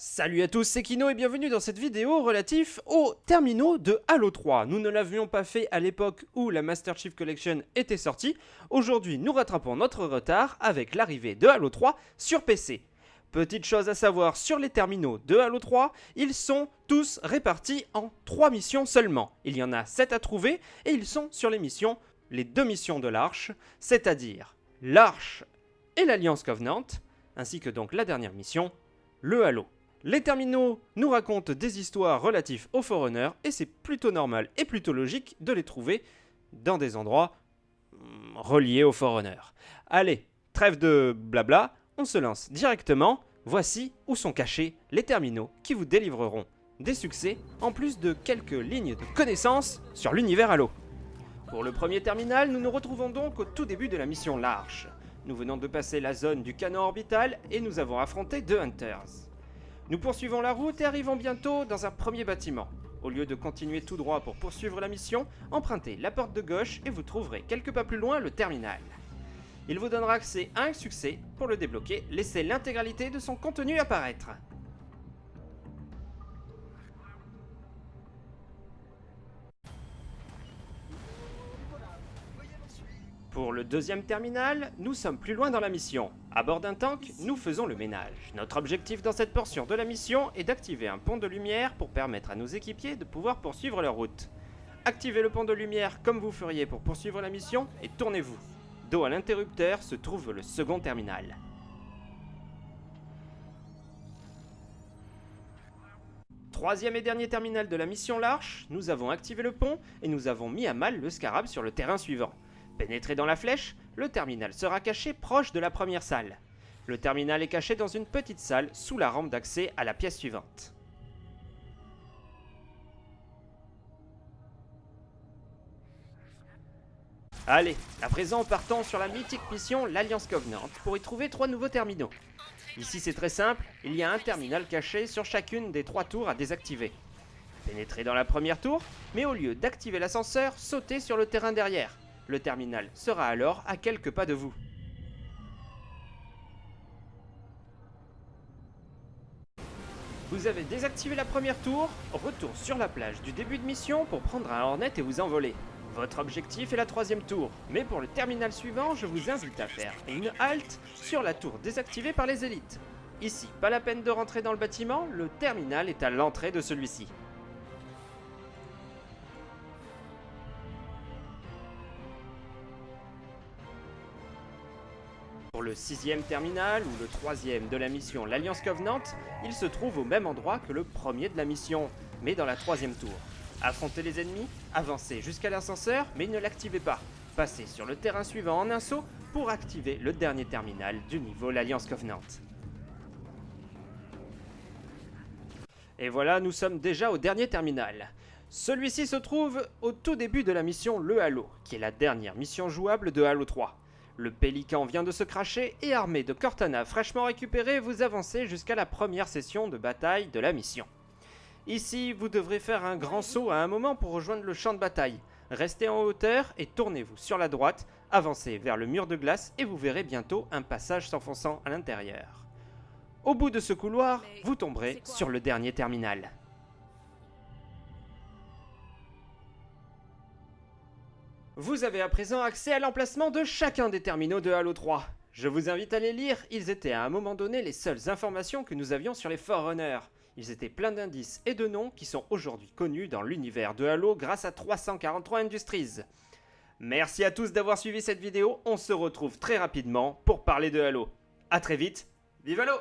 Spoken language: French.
Salut à tous, c'est Kino et bienvenue dans cette vidéo relative aux terminaux de Halo 3. Nous ne l'avions pas fait à l'époque où la Master Chief Collection était sortie. Aujourd'hui, nous rattrapons notre retard avec l'arrivée de Halo 3 sur PC. Petite chose à savoir sur les terminaux de Halo 3, ils sont tous répartis en 3 missions seulement. Il y en a 7 à trouver et ils sont sur les missions, les deux missions de l'Arche, c'est-à-dire l'Arche et l'Alliance Covenant, ainsi que donc la dernière mission, le Halo. Les terminaux nous racontent des histoires relatives aux Forerunners et c'est plutôt normal et plutôt logique de les trouver dans des endroits hmm, reliés aux Forerunners. Allez, trêve de blabla, on se lance directement. Voici où sont cachés les terminaux qui vous délivreront des succès en plus de quelques lignes de connaissances sur l'univers Halo. Pour le premier terminal, nous nous retrouvons donc au tout début de la mission L'Arche. Nous venons de passer la zone du canon orbital et nous avons affronté deux Hunters. Nous poursuivons la route et arrivons bientôt dans un premier bâtiment. Au lieu de continuer tout droit pour poursuivre la mission, empruntez la porte de gauche et vous trouverez quelques pas plus loin le terminal. Il vous donnera accès à un succès. Pour le débloquer, laissez l'intégralité de son contenu apparaître. Pour le deuxième terminal, nous sommes plus loin dans la mission. À bord d'un tank, nous faisons le ménage. Notre objectif dans cette portion de la mission est d'activer un pont de lumière pour permettre à nos équipiers de pouvoir poursuivre leur route. Activez le pont de lumière comme vous feriez pour poursuivre la mission et tournez-vous. Dos à l'interrupteur se trouve le second terminal. Troisième et dernier terminal de la mission L'Arche, nous avons activé le pont et nous avons mis à mal le scarab sur le terrain suivant. Pénétré dans la flèche, le terminal sera caché proche de la première salle. Le terminal est caché dans une petite salle sous la rampe d'accès à la pièce suivante. Allez, à présent partons sur la mythique mission l'Alliance Covenant pour y trouver trois nouveaux terminaux. Ici c'est très simple, il y a un terminal caché sur chacune des trois tours à désactiver. Pénétrez dans la première tour, mais au lieu d'activer l'ascenseur, sautez sur le terrain derrière. Le terminal sera alors à quelques pas de vous. Vous avez désactivé la première tour, retour sur la plage du début de mission pour prendre un Hornet et vous envoler. Votre objectif est la troisième tour, mais pour le terminal suivant, je vous invite à faire une halte sur la tour désactivée par les élites. Ici, pas la peine de rentrer dans le bâtiment, le terminal est à l'entrée de celui-ci. Pour le sixième terminal, ou le troisième de la mission l'Alliance Covenant, il se trouve au même endroit que le premier de la mission, mais dans la troisième tour. Affrontez les ennemis, avancez jusqu'à l'ascenseur, mais ne l'activez pas. Passez sur le terrain suivant en un saut pour activer le dernier terminal du niveau l'Alliance Covenant. Et voilà, nous sommes déjà au dernier terminal. Celui-ci se trouve au tout début de la mission Le Halo, qui est la dernière mission jouable de Halo 3. Le pélican vient de se cracher et armé de Cortana fraîchement récupéré, vous avancez jusqu'à la première session de bataille de la mission. Ici, vous devrez faire un grand saut à un moment pour rejoindre le champ de bataille. Restez en hauteur et tournez-vous sur la droite, avancez vers le mur de glace et vous verrez bientôt un passage s'enfonçant à l'intérieur. Au bout de ce couloir, vous tomberez sur le dernier terminal. Vous avez à présent accès à l'emplacement de chacun des terminaux de Halo 3. Je vous invite à les lire, ils étaient à un moment donné les seules informations que nous avions sur les Forerunners. Ils étaient pleins d'indices et de noms qui sont aujourd'hui connus dans l'univers de Halo grâce à 343 Industries. Merci à tous d'avoir suivi cette vidéo, on se retrouve très rapidement pour parler de Halo. A très vite, vive Halo